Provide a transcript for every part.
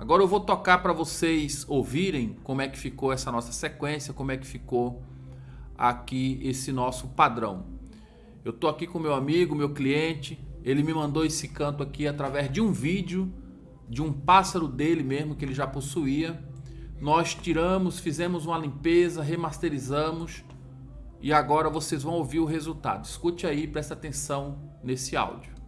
Agora eu vou tocar para vocês ouvirem como é que ficou essa nossa sequência, como é que ficou aqui esse nosso padrão. Eu tô aqui com meu amigo, meu cliente, ele me mandou esse canto aqui através de um vídeo de um pássaro dele mesmo que ele já possuía. Nós tiramos, fizemos uma limpeza, remasterizamos e agora vocês vão ouvir o resultado. Escute aí, presta atenção nesse áudio.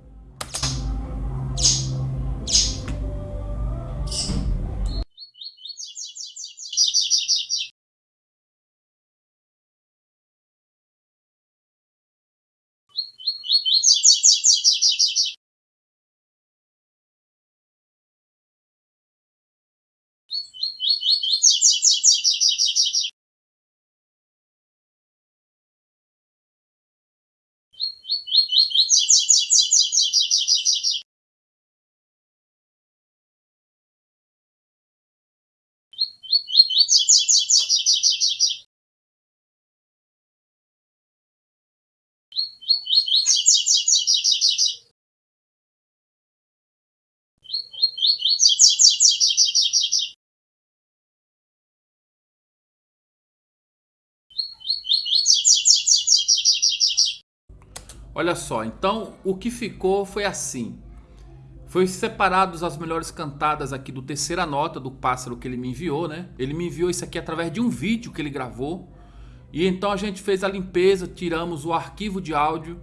Olha só, então o que ficou foi assim. Foi separados as melhores cantadas aqui do terceira nota do pássaro que ele me enviou, né? Ele me enviou isso aqui através de um vídeo que ele gravou. E então a gente fez a limpeza, tiramos o arquivo de áudio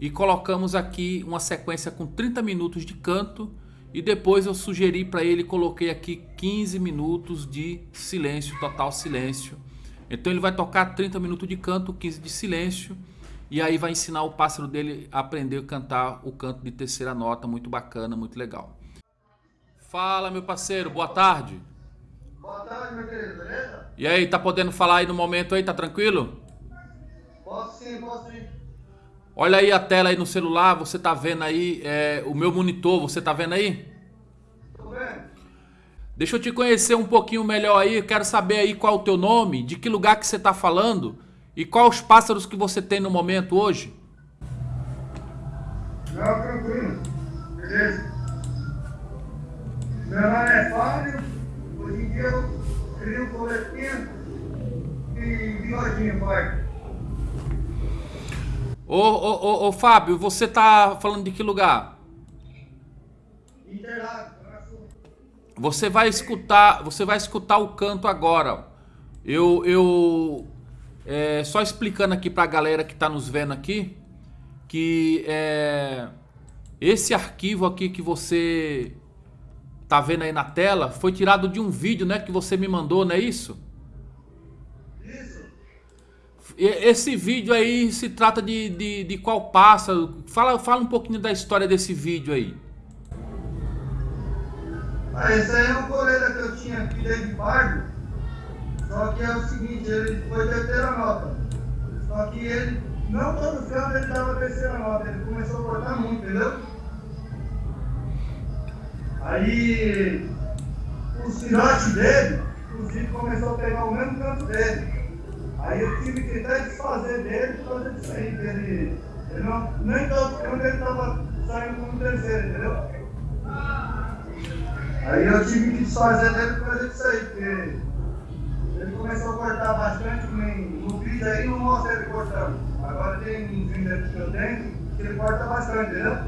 e colocamos aqui uma sequência com 30 minutos de canto. E depois eu sugeri para ele, coloquei aqui 15 minutos de silêncio, total silêncio. Então ele vai tocar 30 minutos de canto, 15 de silêncio. E aí vai ensinar o pássaro dele a aprender a cantar o canto de terceira nota, muito bacana, muito legal. Fala, meu parceiro, boa tarde. Boa tarde, meu querido, beleza? E aí, tá podendo falar aí no momento aí, tá tranquilo? Posso sim, posso sim. Olha aí a tela aí no celular, você tá vendo aí é, o meu monitor, você tá vendo aí? Tô vendo? Deixa eu te conhecer um pouquinho melhor aí, eu quero saber aí qual é o teu nome, de que lugar que você tá falando e quais os pássaros que você tem no momento hoje? Não, tranquilo. Beleza. Meu nome é Fábio. Hoje em dia eu crio coletinha e bigodinho, pai. Ô, ô, ô, ô, Fábio, você tá falando de que lugar? Interlagos. Você vai escutar, você vai escutar o canto agora. Eu, eu é, só explicando aqui pra galera que tá nos vendo aqui, que é, esse arquivo aqui que você tá vendo aí na tela foi tirado de um vídeo, né, que você me mandou, não é isso? Isso. Esse vídeo aí se trata de, de, de qual pássaro? Fala, fala um pouquinho da história desse vídeo aí. Ah, esse aí é um coleira que eu tinha aqui desde pardo. Só que é o seguinte, ele foi terceira nota. Só que ele, não todos os anos ele dava terceira nota, ele começou a cortar muito, entendeu? Aí os filhotes dele, inclusive, começou a pegar o mesmo canto dele. Aí eu tive que até desfazer dele por causa disso aí, que ele, ele não, nem todo canto ele estava saindo como terceiro, entendeu? Aí eu tive que desfazer dele por causa disso aí, porque começou a cortar bastante, no vídeo aí não mostra ele cortando. Agora tem um vídeo que eu tenho que ele corta bastante, entendeu?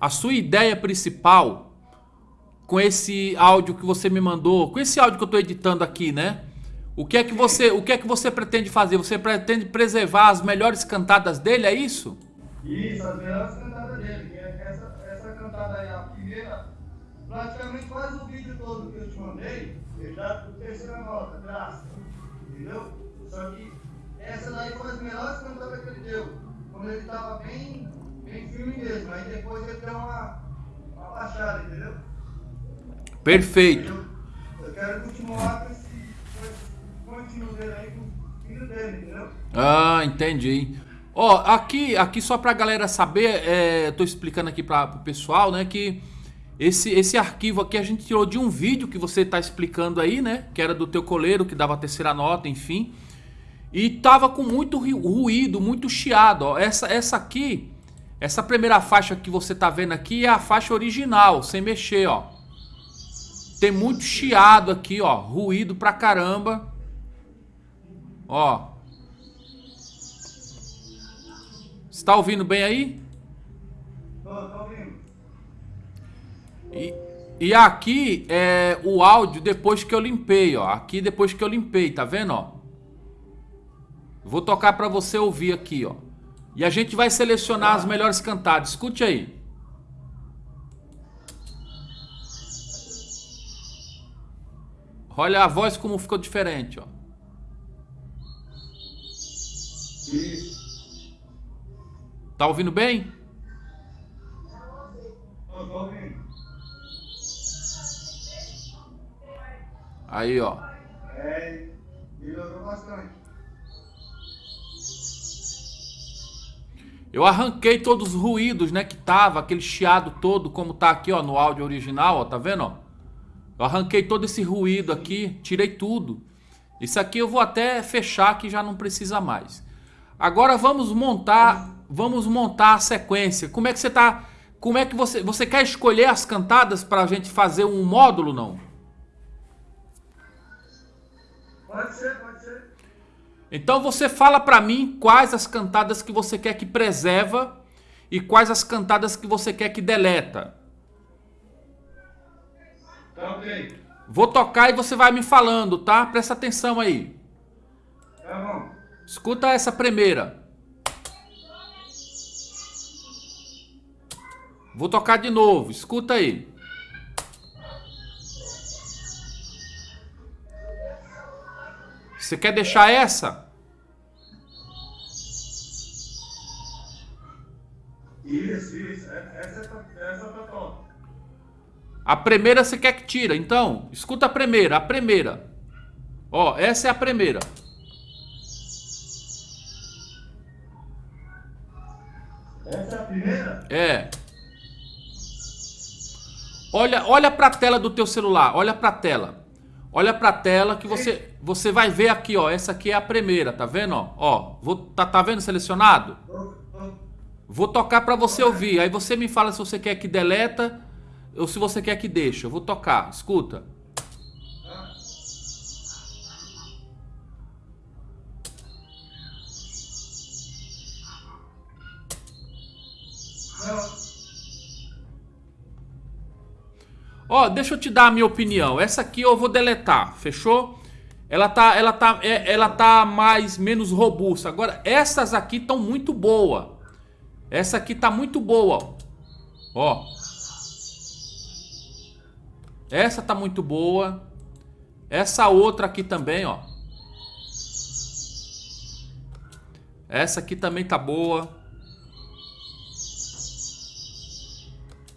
A sua ideia principal com esse áudio que você me mandou, com esse áudio que eu estou editando aqui, né? O que é que você, o que é que você pretende fazer? Você pretende preservar as melhores cantadas dele, é isso? Isso, as melhores cantadas dele, é essa, essa cantada aí, a primeira, praticamente quase o vídeo todo que eu te mandei, ele dá por terceira nota, graça, entendeu? Só que essa daí foi as melhores cantadas que ele deu, quando ele tava bem, bem firme mesmo, aí depois ele deu uma, uma baixada, entendeu? Perfeito. Eu, eu quero continuar com esse, contínuo dele aí, com o filho dele, entendeu? Ah, entendi. Ó, aqui, aqui só pra galera saber, é, eu tô explicando aqui para pro pessoal, né, que esse, esse arquivo aqui a gente tirou de um vídeo que você tá explicando aí, né, que era do teu coleiro, que dava a terceira nota, enfim. E tava com muito ru- ruído, muito chiado, ó. Essa, essa aqui, essa primeira faixa que você tá vendo aqui é a faixa original, sem mexer, ó. Tem muito chiado aqui, ó. Ruído pra caramba. Ó. Está ouvindo bem aí? Tô, tô ouvindo. E, aqui é o áudio depois que eu limpei, ó. Aqui depois que eu limpei, tá vendo, ó? Vou tocar pra você ouvir aqui, ó. E a gente vai selecionar as melhores cantadas. Escute aí. Olha a voz como ficou diferente, ó. Tá ouvindo bem? Aí, ó. É, melhorou bastante. Eu arranquei todos os ruídos, né, que tava, aquele chiado todo, como tá aqui, ó, no áudio original, ó, tá vendo, ó? Eu arranquei todo esse ruído aqui, tirei tudo. Isso aqui eu vou até fechar que já não precisa mais. Agora vamos montar, vamos montar a sequência. Como é que você tá, como é que você, você quer escolher as cantadas pra gente fazer um módulo, não? Pode ser, pode ser. Então você fala pra mim quais as cantadas que você quer que preserva e quais as cantadas que você quer que deleta. Tá ok. Vou tocar e você vai me falando, tá? Presta atenção aí. Tá bom. Escuta essa primeira. Vou tocar de novo, escuta aí. Você quer deixar essa? Isso, isso. É- Essa tá, essa tá top. A primeira você quer que tira, então escuta a primeira, a primeira. Ó, essa é a primeira. Essa é a primeira? É. Olha, olha para a tela do teu celular, olha para a tela. Olha para a tela que você você vai ver aqui, ó, essa aqui é a primeira, tá vendo, ó? Ó, vou tá, tá vendo selecionado? Vou tocar para você ouvir. Aí você me fala se você quer que deleta ou se você quer que deixa. Eu vou tocar. Escuta. Ó, deixa eu te dar a minha opinião. Essa aqui eu vou deletar, fechou? Ela tá, ela tá, é- ela tá mais menos robusta. Agora essas aqui estão muito boa. Essa aqui tá muito boa. Ó. Essa tá muito boa. Essa outra aqui também, ó. Essa aqui também tá boa.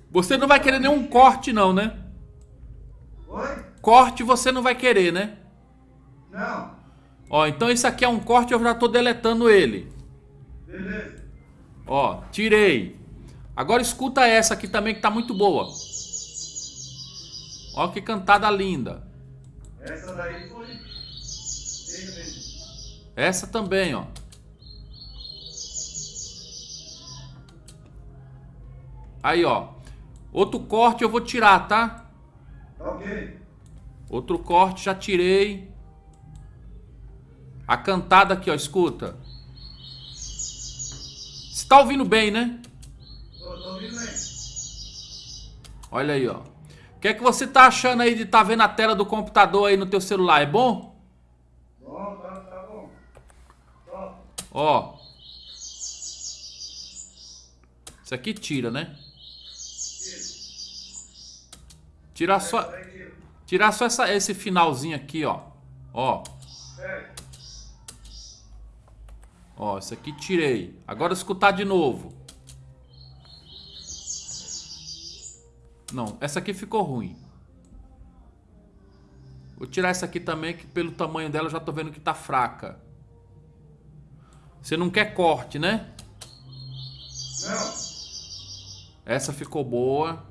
Você não vai querer nenhum corte não, né? Oi? Corte você não vai querer, né? Não. Ó, então esse aqui é um corte, eu já tô deletando ele. Beleza. Ó, tirei. Agora escuta essa aqui também que tá muito boa. Ó que cantada linda. Essa daí foi. Essa também, ó. Aí, ó. Outro corte eu vou tirar, tá? Ok. Outro corte já tirei. A cantada aqui, ó, escuta. Você tá ouvindo bem, né? Tô, tô ouvindo bem. Olha aí, ó. O que é que você tá achando aí de tá vendo a tela do computador aí no teu celular? É bom? Bom, tá, tá bom. Top. Ó. Isso aqui tira, né? Isso. Tirar só, tirar só essa, esse finalzinho aqui, ó. Ó. Ó, isso aqui tirei. Agora escutar de novo. Não, essa aqui ficou ruim. Vou tirar essa aqui também, que pelo tamanho dela eu já tô vendo que tá fraca. Você não quer corte, né? Não. Essa ficou boa.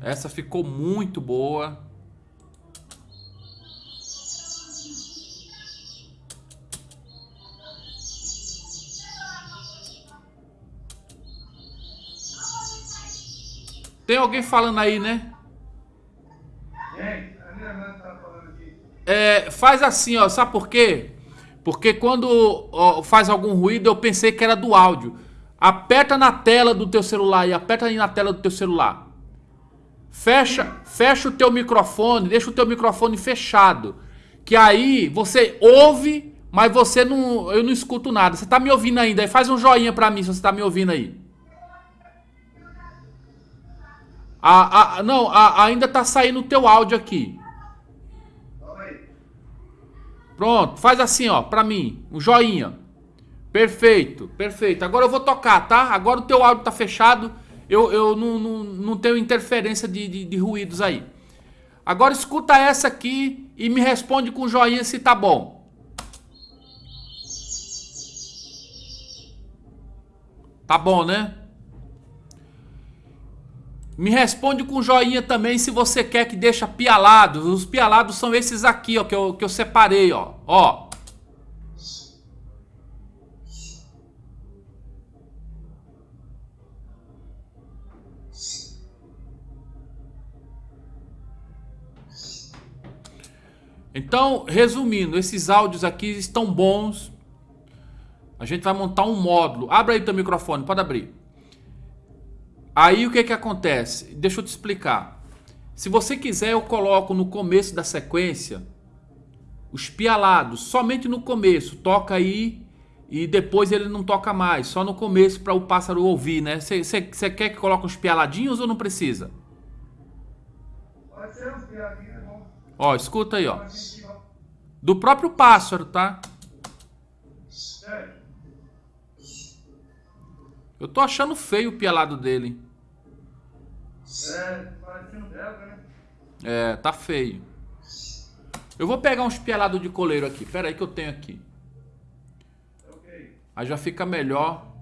Essa ficou muito boa. Tem alguém falando aí, né? É, faz assim, ó, sabe por quê? Porque quando ó, faz algum ruído, eu pensei que era do áudio. Aperta na tela do teu celular e aperta aí na tela do teu celular. Fecha, fecha o teu microfone, deixa o teu microfone fechado. Que aí você ouve, mas você não, eu não escuto nada. Você tá me ouvindo ainda? Aí faz um joinha pra mim se você tá me ouvindo aí. A, a, não, a, ainda tá saindo o teu áudio aqui. Pronto, faz assim, ó, pra mim, um joinha. Perfeito, perfeito. Agora eu vou tocar, tá? Agora o teu áudio tá fechado. Eu, eu não, não, não tenho interferência de, de, de ruídos aí. Agora escuta essa aqui e me responde com joinha se tá bom. Tá bom, né? Me responde com joinha também se você quer que deixa pialados. Os pialados são esses aqui, ó, que eu, que eu separei, ó. Ó. Então, resumindo, esses áudios aqui estão bons. A gente vai montar um módulo. Abra aí teu microfone, pode abrir. Aí o que que acontece? Deixa eu te explicar. Se você quiser, eu coloco no começo da sequência os pialados, somente no começo. Toca aí e depois ele não toca mais, só no começo para o pássaro ouvir, né? Você quer que coloque os pialadinhos ou não precisa? Pode ser é bom. Ó, escuta aí, ó. Do próprio pássaro, tá? Eu tô achando feio o pialado dele. É, parecendo belga, né? É, tá feio. Eu vou pegar uns pialados de coleiro aqui. Pera aí que eu tenho aqui. Aí já fica melhor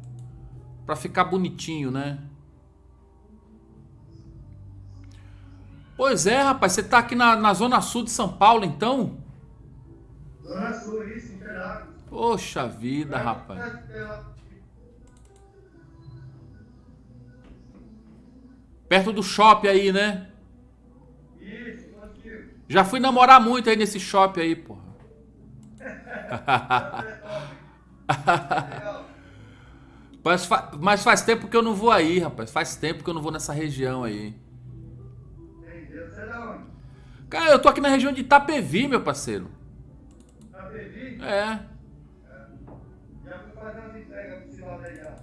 pra ficar bonitinho, né? Pois é, rapaz. Você tá aqui na, na zona sul de São Paulo, então? Dona Sul, isso, Interlagos. Poxa vida, rapaz. Perto do shopping aí, né? Isso, contigo. Já fui namorar muito aí nesse shopping aí, porra. Mas, fa- mas faz tempo que eu não vou aí, rapaz. Faz tempo que eu não vou nessa região aí. Entendeu? Cara, eu tô aqui na região de Itapevi, meu parceiro. Da Pevi? É. Já fui fazer umas entregas pro Silvio aí já.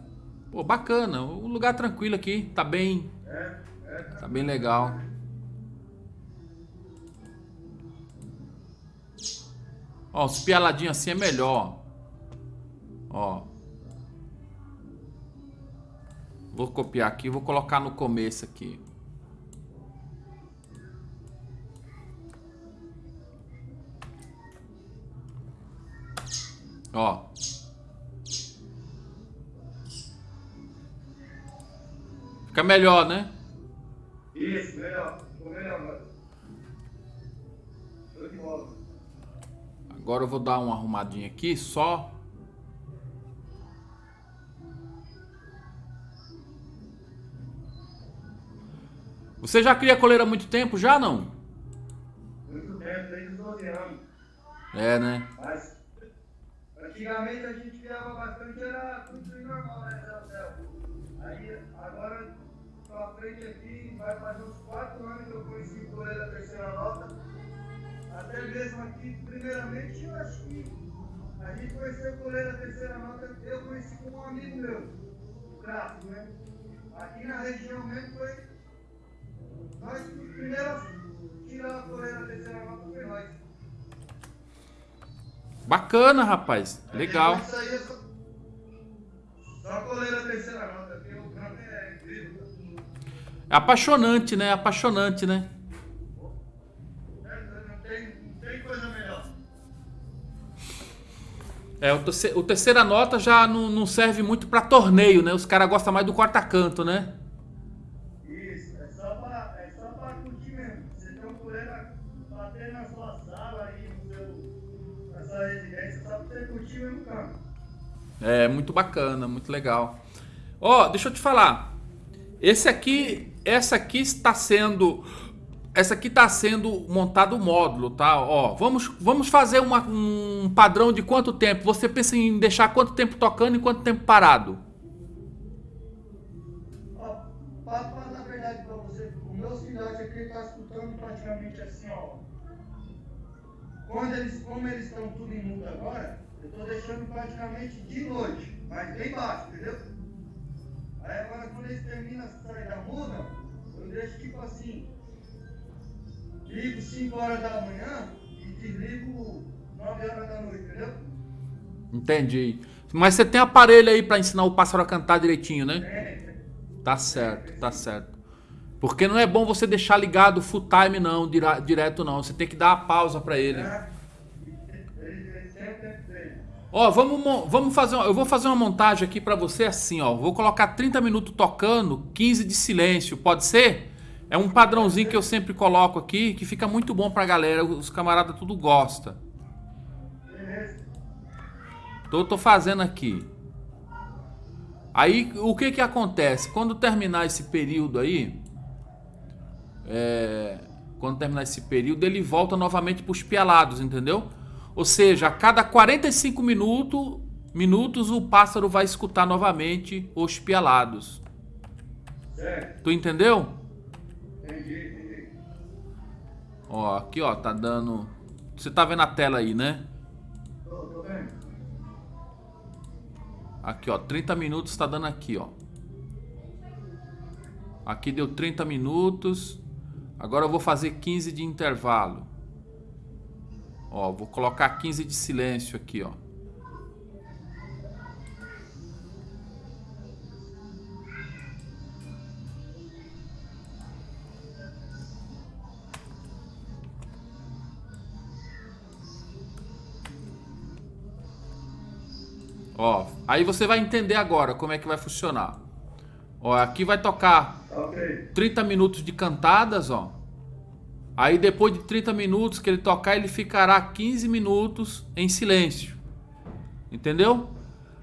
Pô, bacana. Um lugar tranquilo aqui. Tá bem. É, é. Tá bem legal. Ó, os pialadinhos assim é melhor. Ó. Vou copiar aqui, vou colocar no começo aqui. Ó. Fica melhor, né? Isso, melhor. Ficou melhor agora. Show de bola. Agora eu vou dar uma arrumadinha aqui, só. Você já cria coleira há muito tempo? Já não? Muito tempo, desde os 12 anos. É, né? Mas antigamente a gente criava bastante, era tudo normal, né, Céu? Aí agora pra frente aqui, vai fazer uns 4 anos que eu conheci o Coreia da terceira nota. Até mesmo aqui, primeiramente, eu acho que a gente conheceu o Coreia da terceira nota, eu conheci com um amigo meu, o Crato, né? Aqui na região mesmo foi. Nós a tirar a Coreia da terceira nota foi nós. Bacana, rapaz. Legal. É terceira é. É apaixonante, né? Apaixonante, né? melhor. É, o, terce- o terceira nota já não, não serve muito pra torneio, né? Os caras gostam mais do quarta-canto, né? Isso, é só pra, é só pra curtir mesmo. Você tem um coleira bater na sua sala aí, no É, muito bacana, muito legal. Ó, deixa eu te falar. Esse aqui, essa aqui está sendo essa aqui está sendo montado o módulo, tá? Ó, vamos, vamos fazer uma, um padrão de quanto tempo? Você pensa em deixar quanto tempo tocando e quanto tempo parado? Ó, pra falar a verdade pra você, o meu filhote aqui ele tá escutando praticamente assim, ó. Quando eles, como eles estão tudo em mudo agora, eu tô deixando praticamente de noite, mas bem baixo, entendeu? Aí agora quando eles terminam a sair da muda, eu deixo tipo assim, ligo 5 horas da manhã e desligo 9 horas da noite, entendeu? Entendi. Mas você tem aparelho aí para ensinar o pássaro a cantar direitinho, né? É, Tá certo, tá certo. Porque não é bom você deixar ligado full time não, direto não. Você tem que dar a pausa para ele. Ó, vamos, vamos fazer, eu vou fazer uma montagem aqui pra você assim, ó. Vou colocar 30 minutos tocando, 15 de silêncio, pode ser? É um padrãozinho que eu sempre coloco aqui, que fica muito bom pra galera, os camaradas tudo gosta. Tô, tô fazendo aqui. Aí, o que que acontece? Quando terminar esse período aí, é, quando terminar esse período, ele volta novamente pros pialados, entendeu? Ou seja, a cada 45 minutos, minutos o pássaro vai escutar novamente os pialados. Tu entendeu? Entendi, entendi. Ó, aqui ó, tá dando... Você tá vendo a tela aí, né? Tô, tô vendo. Aqui, ó, 30 minutos tá dando aqui, ó. Aqui deu 30 minutos. Agora eu vou fazer 15 de intervalo. Ó, vou colocar 15 de silêncio aqui, ó. Ó, aí você vai entender agora como é que vai funcionar. Ó, aqui vai tocar Ok. 30 minutos de cantadas, ó. Aí depois de 30 minutos que ele tocar, ele ficará 15 minutos em silêncio. Entendeu?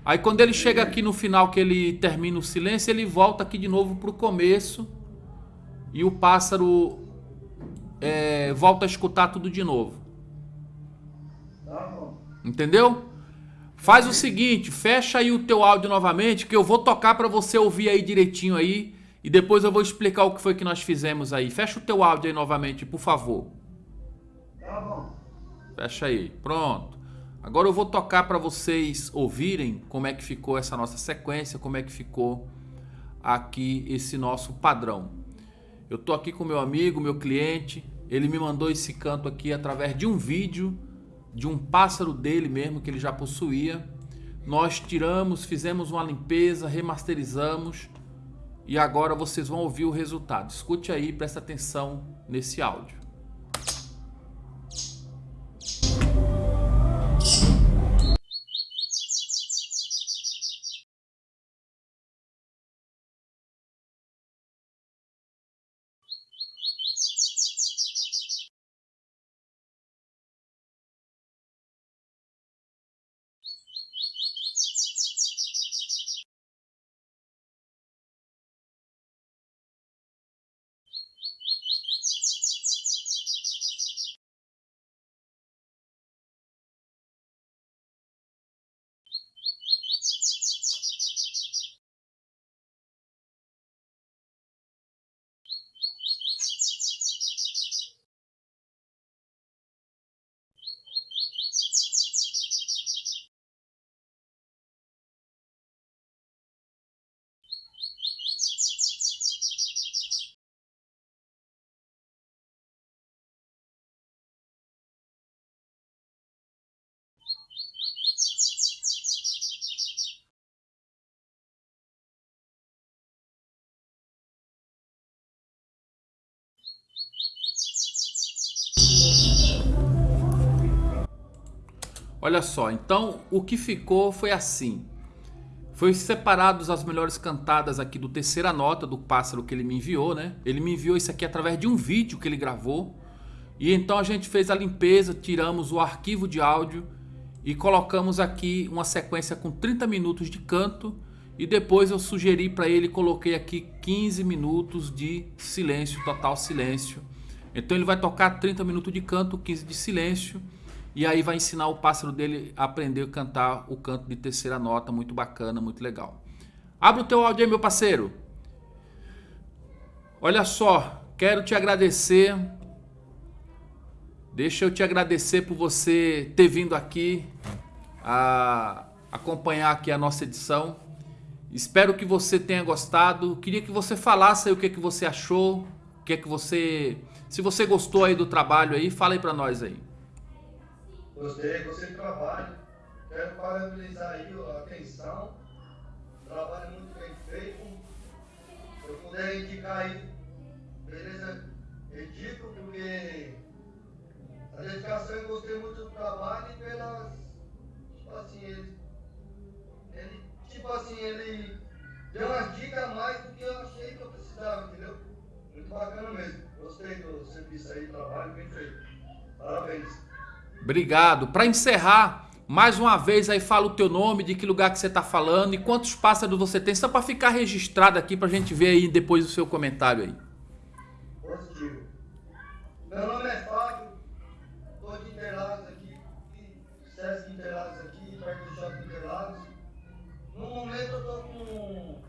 Aí quando ele chega aqui no final que ele termina o silêncio, ele volta aqui de novo pro começo e o pássaro é, volta a escutar tudo de novo. Tá. Entendeu? Faz o seguinte, fecha aí o teu áudio novamente, que eu vou tocar pra você ouvir aí direitinho aí, e depois eu vou explicar o que foi que nós fizemos aí. Fecha o teu áudio aí novamente, por favor. Tá bom. Fecha aí. Pronto. Agora eu vou tocar pra vocês ouvirem como é que ficou essa nossa sequência, como é que ficou aqui esse nosso padrão. Eu tô aqui com meu amigo, meu cliente, ele me mandou esse canto aqui através de um vídeo de um pássaro dele mesmo que ele já possuía. Nós tiramos, fizemos uma limpeza, remasterizamos e agora vocês vão ouvir o resultado. Escute aí, presta atenção nesse áudio. Olha só, então o que ficou foi assim. Foi separados as melhores cantadas aqui do terceira nota do pássaro que ele me enviou, né? Ele me enviou isso aqui através de um vídeo que ele gravou. E então a gente fez a limpeza, tiramos o arquivo de áudio e colocamos aqui uma sequência com 30 minutos de canto E depois eu sugeri para ele, coloquei aqui 15 minutos de silêncio, total silêncio. Então ele vai tocar 30 minutos de canto, 15 de silêncio. E aí vai ensinar o pássaro dele a aprender a cantar o canto de terceira nota, muito bacana, muito legal. Abre o teu áudio aí, meu parceiro. Olha só, quero te agradecer. Deixa eu te agradecer por você ter vindo aqui a acompanhar aqui a nossa edição. Espero que você tenha gostado. Queria que você falasse aí o que, que você achou, o que é que você, se você gostou aí do trabalho aí, fala aí para nós aí. Gostei, gostei do trabalho. Quero parabenizar aí a atenção. Trabalho muito bem feito. Se eu puder indicar aí, beleza? Indico porque a dedicação eu gostei muito do trabalho e pelas. Tipo assim, ele. ele tipo assim, ele deu umas dicas a mais do que eu achei que eu precisava, entendeu? Muito bacana mesmo. Gostei do serviço aí, trabalho bem feito. Parabéns. Obrigado. Para encerrar, mais uma vez aí fala o teu nome, de que lugar que você está falando e quantos pássaros você tem, só para ficar registrado aqui para a gente ver aí depois o seu comentário aí. Positivo. Meu nome é Fábio, estou de Interlagos aqui, Sesc Interlagos aqui, perto do Shopping Interlagos. No momento eu estou com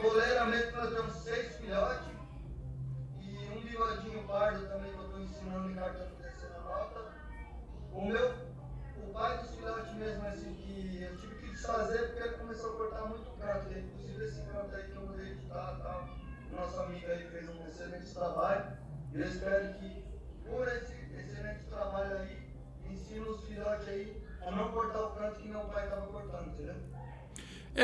coleira mesmo para ter uns seis filhotes e um bigodinho pardo também que eu estou ensinando em cartão o meu, o pai dos filhotes mesmo, assim, que eu tive que desfazer porque ele começou a cortar muito canto. E, inclusive esse canto aí que eu vou editar e tal. Nosso amigo aí fez um excelente trabalho. E eu espero que, por esse excelente trabalho aí, ensine os filhotes aí a não cortar o canto que meu pai estava cortando, entendeu?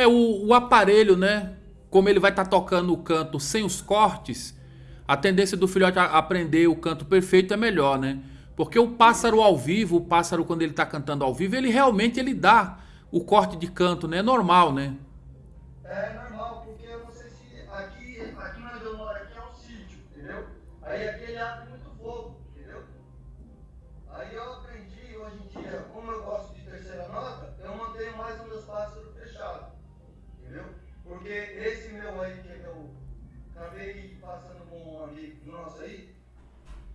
É, o, o aparelho, né? Como ele vai estar tá tocando o canto sem os cortes, a tendência do filhote aprender o canto perfeito é melhor, né? Porque o pássaro ao vivo, o pássaro quando ele está cantando ao vivo, ele realmente ele dá o corte de canto, né? É normal, né? É normal, porque eu não sei se aqui, aqui onde eu moro aqui é um sítio, entendeu? Aí aqui ele abre muito fogo, entendeu? Aí eu aprendi hoje em dia, como eu gosto de terceira nota, eu mantenho mais os meus pássaros fechados, entendeu? Porque esse meu aí que eu acabei passando com um amigo nosso aí,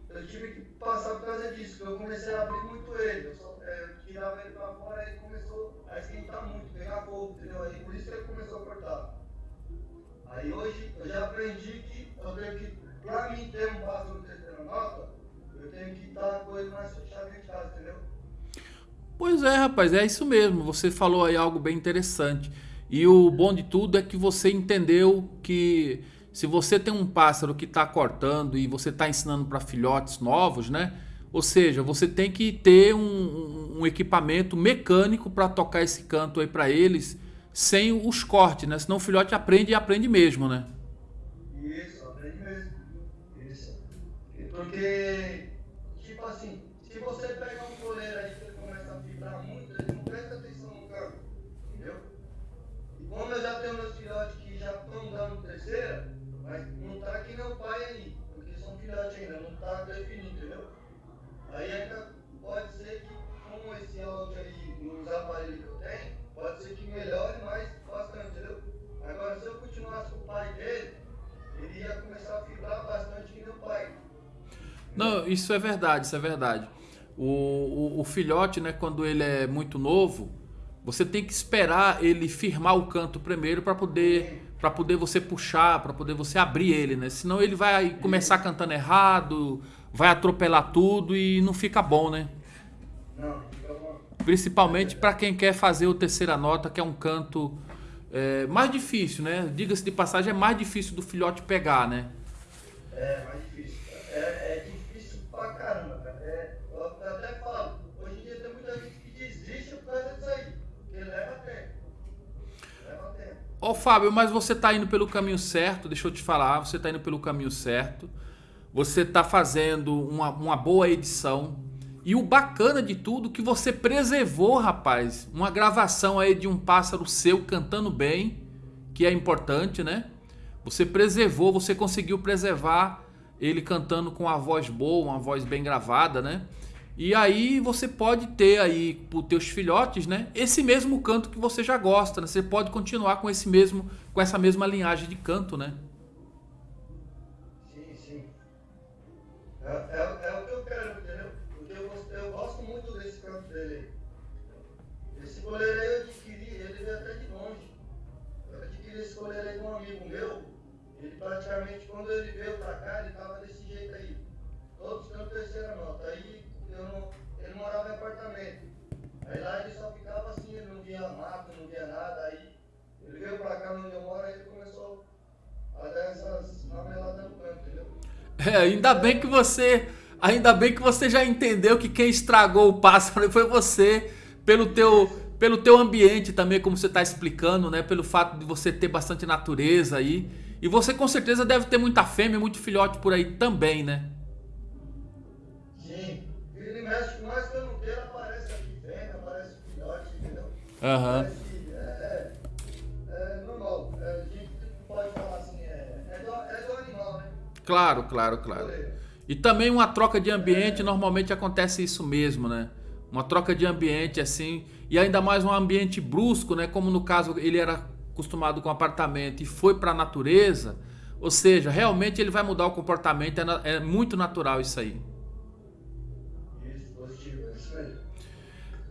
eu tive que passar por causa disso, porque eu comecei a abrir muito ele. Eu, só, é, eu tirava ele pra fora e ele começou a esquentar muito, pegar fogo, entendeu? Aí por isso que ele começou a cortar. Aí hoje eu já aprendi que eu tenho que, pra mim ter um pássaro terceira nota, eu tenho que estar com ele mais fechado de casa, entendeu? Pois é, rapaz, é isso mesmo. Você falou aí algo bem interessante. E o bom de tudo é que você entendeu que se você tem um pássaro que está cortando e você está ensinando para filhotes novos, né? Ou seja, você tem que ter um, um equipamento mecânico para tocar esse canto aí para eles sem os cortes, né? Senão o filhote aprende e aprende mesmo, né? Porque, Não, isso é verdade, isso é verdade. O, o, o, filhote, né, quando ele é muito novo, você tem que esperar ele firmar o canto primeiro para poder para poder você puxar, para poder você abrir ele, né? Senão ele vai começar cantando errado, vai atropelar tudo e não fica bom, né? Principalmente para quem quer fazer o terceira nota, que é um canto é, mais difícil, né? Diga-se de passagem, é mais difícil do filhote pegar, né? É, difícil. Ó oh, Fábio, mas você está indo pelo caminho certo, deixa eu te falar, você está indo pelo caminho certo. Você está fazendo uma, uma boa edição. E o bacana de tudo que você preservou, rapaz, uma gravação aí de um pássaro seu cantando bem, que é importante, né? Você preservou, você conseguiu preservar ele cantando com a voz boa, uma voz bem gravada, né? E aí você pode ter aí para os teus filhotes, né, esse mesmo canto que você já gosta, né? Você pode continuar com esse mesmo, com essa mesma linhagem de canto, né? É, ainda bem que você. Ainda bem que você já entendeu que quem estragou o pássaro foi você, pelo teu, pelo teu ambiente também, como você está explicando, né? Pelo fato de você ter bastante natureza aí. E você com certeza deve ter muita fêmea, muito filhote por aí também, né? México, mais que eu não queira, aparece aqui fêmea, aparece filhote, entendeu? Aham. Uhum. Claro, claro, claro. E também uma troca de ambiente, normalmente acontece isso mesmo, né? Uma troca de ambiente assim, e ainda mais um ambiente brusco, né? Como no caso ele era acostumado com apartamento e foi para a natureza, ou seja, realmente ele vai mudar o comportamento, é, é muito natural isso aí.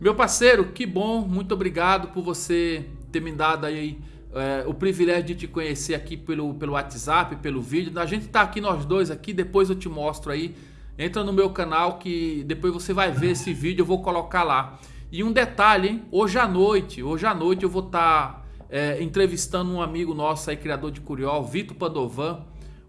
Meu parceiro, que bom, muito obrigado por você ter me dado aí é, o privilégio de te conhecer aqui pelo, pelo WhatsApp, pelo vídeo. A gente tá aqui nós dois aqui, depois eu te mostro aí. Entra no meu canal que depois você vai ver esse vídeo, eu vou colocar lá. E um detalhe, hein? Hoje à noite, hoje à noite eu vou estar tá, é, entrevistando um amigo nosso aí, criador de Curiol, Vitor Padovan.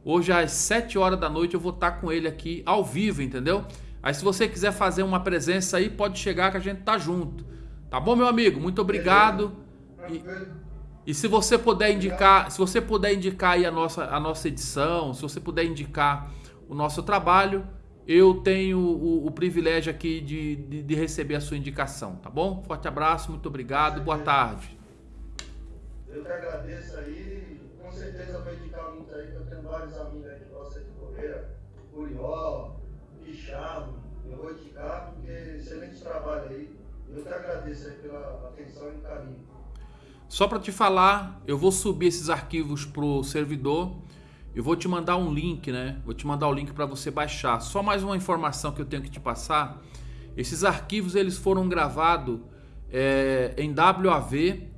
Hoje às 7 horas da noite eu vou estar tá com ele aqui ao vivo, entendeu? Aí se você quiser fazer uma presença aí, pode chegar que a gente tá junto. Tá bom, meu amigo? Muito obrigado. E, e se você puder indicar, se você puder indicar aí a nossa, a nossa edição, se você puder indicar o nosso trabalho, eu tenho o, o privilégio aqui de, de, de, receber a sua indicação, tá bom? Forte abraço, muito obrigado, boa tarde. Eu que agradeço aí, com certeza vou indicar muito aí, que eu tenho vários amigos aí que gostam de correr, Curió, Picharro, eu vou indicar porque excelente trabalho aí. Eu te agradeço aí pela atenção e carinho. Só para te falar, eu vou subir esses arquivos pro servidor. Eu vou te mandar um link, né? Vou te mandar o link para você baixar. Só mais uma informação que eu tenho que te passar. Esses arquivos eles foram gravados é, em WAV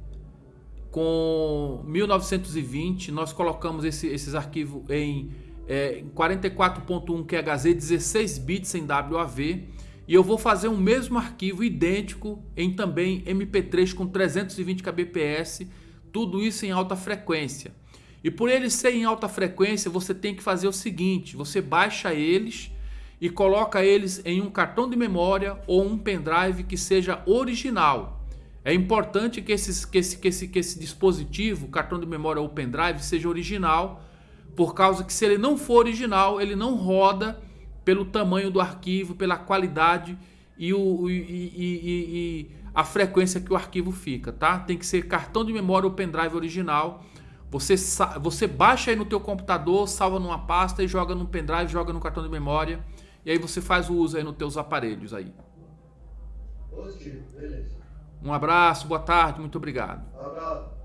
com 1920. Nós colocamos esse, esses arquivos em é, 44.1 QHZ, 16 bits em WAV. E eu vou fazer um mesmo arquivo idêntico em também MP3 com 320 kbps, tudo isso em alta frequência. E por eles serem em alta frequência, você tem que fazer o seguinte, você baixa eles e coloca eles em um cartão de memória ou um pendrive que seja original. É importante que, esses, que, esse, que, esse, que esse dispositivo, cartão de memória ou pendrive, seja original, por causa que se ele não for original, ele não roda pelo tamanho do arquivo, pela qualidade e, o, e, e, e, a frequência que o arquivo fica, tá? Tem que ser cartão de memória ou pendrive original. Você, você baixa aí no teu computador, salva numa pasta e joga no pendrive, joga no cartão de memória. E aí você faz o uso aí nos teus aparelhos aí. Positivo, beleza. Um abraço, boa tarde, muito obrigado. Um abraço.